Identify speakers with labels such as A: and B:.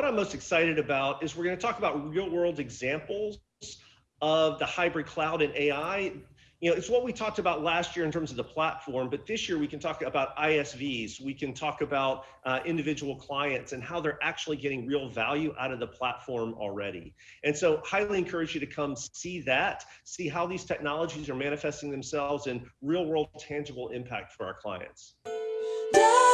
A: What I'm most excited about is we're going to talk about real world examples of the hybrid cloud and AI you know, it's what we talked about last year in terms of the platform, but this year we can talk about ISVs, we can talk about uh, individual clients and how they're actually getting real value out of the platform already. And so highly encourage you to come see that, see how these technologies are manifesting themselves in real world tangible impact for our clients. Yeah.